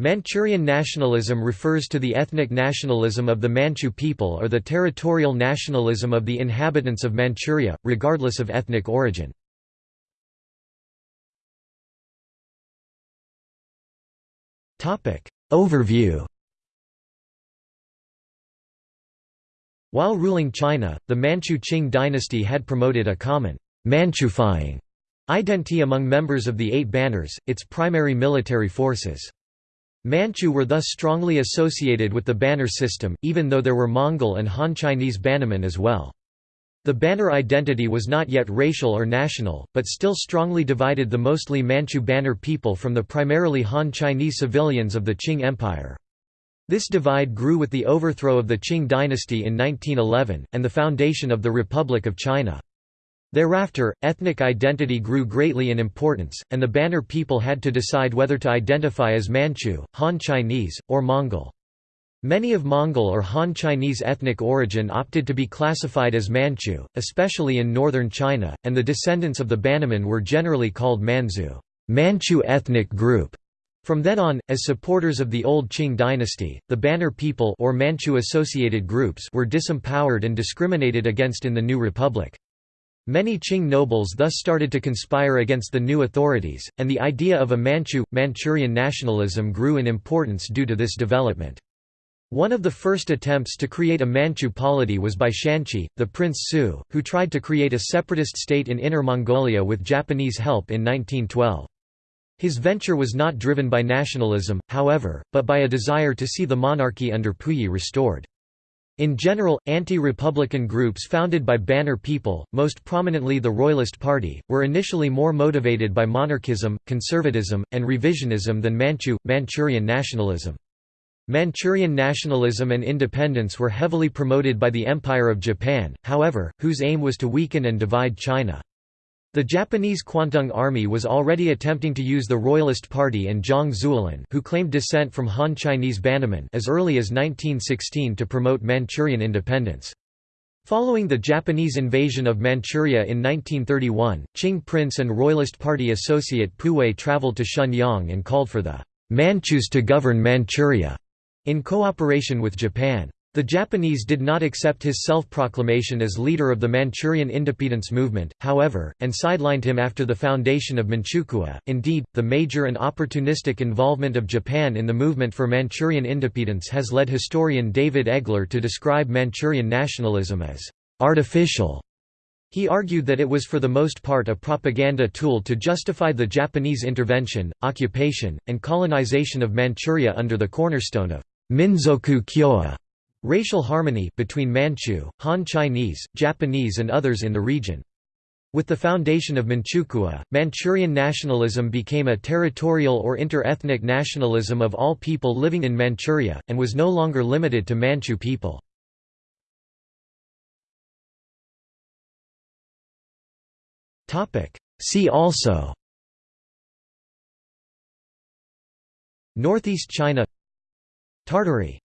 Manchurian nationalism refers to the ethnic nationalism of the Manchu people or the territorial nationalism of the inhabitants of Manchuria, regardless of ethnic origin. Overview While ruling China, the Manchu Qing dynasty had promoted a common Manchufying identity among members of the Eight Banners, its primary military forces. Manchu were thus strongly associated with the banner system, even though there were Mongol and Han Chinese bannermen as well. The banner identity was not yet racial or national, but still strongly divided the mostly Manchu banner people from the primarily Han Chinese civilians of the Qing Empire. This divide grew with the overthrow of the Qing dynasty in 1911, and the foundation of the Republic of China. Thereafter, ethnic identity grew greatly in importance, and the Banner people had to decide whether to identify as Manchu, Han Chinese, or Mongol. Many of Mongol or Han Chinese ethnic origin opted to be classified as Manchu, especially in northern China, and the descendants of the Bannermen were generally called Manzu Manchu ethnic group". From then on, as supporters of the old Qing dynasty, the Banner people or Manchu-associated groups were disempowered and discriminated against in the new republic. Many Qing nobles thus started to conspire against the new authorities, and the idea of a Manchu, Manchurian nationalism grew in importance due to this development. One of the first attempts to create a Manchu polity was by Shanqi, the Prince Su, who tried to create a separatist state in Inner Mongolia with Japanese help in 1912. His venture was not driven by nationalism, however, but by a desire to see the monarchy under Puyi restored. In general, anti-republican groups founded by banner people, most prominently the Royalist Party, were initially more motivated by monarchism, conservatism, and revisionism than Manchu, Manchurian nationalism. Manchurian nationalism and independence were heavily promoted by the Empire of Japan, however, whose aim was to weaken and divide China. The Japanese Kwantung Army was already attempting to use the Royalist Party and Zhang Zuolin who claimed descent from Han Chinese bannermen as early as 1916 to promote Manchurian independence. Following the Japanese invasion of Manchuria in 1931, Qing prince and Royalist Party associate Pu Wei traveled to Shenyang and called for the Manchus to govern Manchuria in cooperation with Japan. The Japanese did not accept his self-proclamation as leader of the Manchurian independence movement, however, and sidelined him after the foundation of Manchukuo. Indeed, the major and opportunistic involvement of Japan in the movement for Manchurian independence has led historian David Egler to describe Manchurian nationalism as artificial. He argued that it was for the most part a propaganda tool to justify the Japanese intervention, occupation, and colonization of Manchuria under the cornerstone of Minzoku Kyōwa Racial harmony between Manchu, Han Chinese, Japanese and others in the region. With the foundation of Manchukuo, Manchurian nationalism became a territorial or inter-ethnic nationalism of all people living in Manchuria, and was no longer limited to Manchu people. See also Northeast China Tartary